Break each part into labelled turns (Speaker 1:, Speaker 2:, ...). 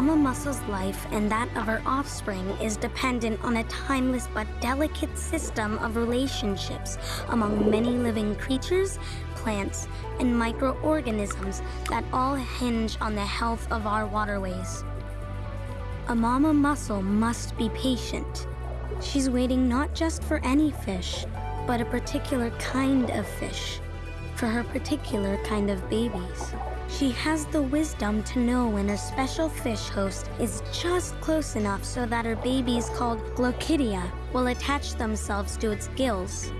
Speaker 1: mama mussel's life and that of her offspring is dependent on a timeless but delicate system of relationships among many living creatures, plants, and microorganisms that all hinge on the health of our waterways. A mama mussel must be patient. She's waiting not just for any fish, but a particular kind of fish, for her particular kind of babies. She has the wisdom to know when her special fish host is just close enough so that her babies called Glochidia will attach themselves to its gills.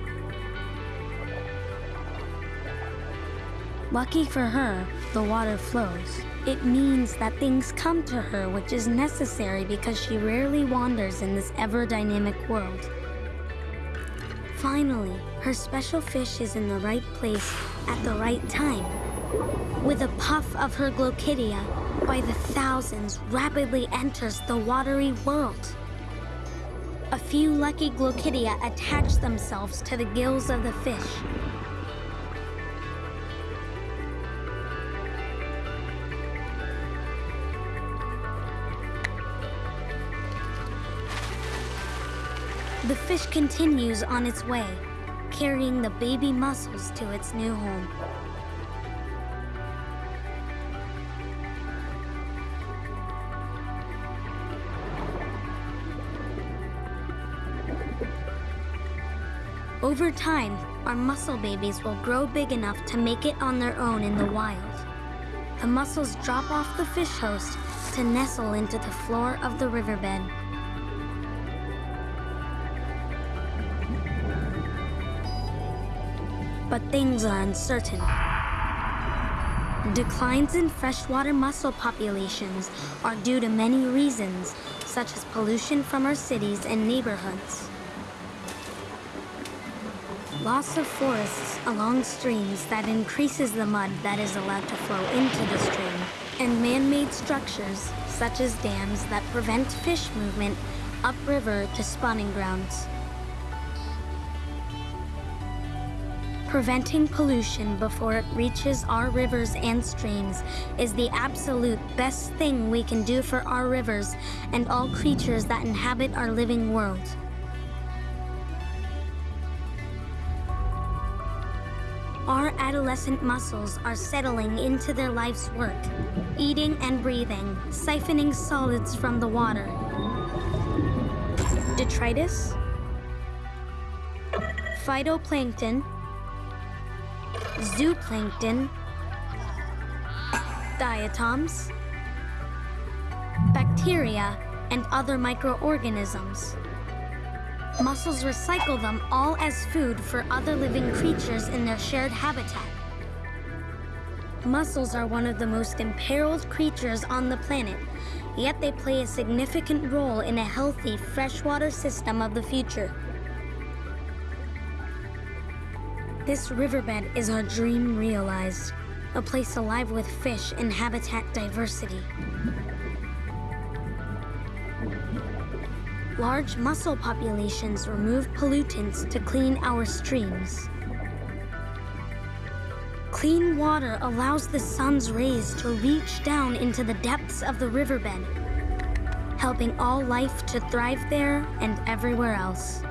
Speaker 1: Lucky for her, the water flows. It means that things come to her which is necessary because she rarely wanders in this ever-dynamic world. Finally, her special fish is in the right place at the right time. With a puff of her Glochidia, by the thousands rapidly enters the watery world. A few lucky Glochidia attach themselves to the gills of the fish. The fish continues on its way, carrying the baby mussels to its new home. Over time, our mussel babies will grow big enough to make it on their own in the wild. The mussels drop off the fish host to nestle into the floor of the riverbed. But things are uncertain. Declines in freshwater mussel populations are due to many reasons, such as pollution from our cities and neighborhoods loss of forests along streams that increases the mud that is allowed to flow into the stream, and man-made structures, such as dams that prevent fish movement upriver to spawning grounds. Preventing pollution before it reaches our rivers and streams is the absolute best thing we can do for our rivers and all creatures that inhabit our living world. Our adolescent mussels are settling into their life's work, eating and breathing, siphoning solids from the water. Detritus, phytoplankton, zooplankton, diatoms, bacteria, and other microorganisms. Mussels recycle them all as food for other living creatures in their shared habitat. Mussels are one of the most imperiled creatures on the planet, yet they play a significant role in a healthy freshwater system of the future. This riverbed is our dream realized, a place alive with fish and habitat diversity. large mussel populations remove pollutants to clean our streams. Clean water allows the sun's rays to reach down into the depths of the riverbed, helping all life to thrive there and everywhere else.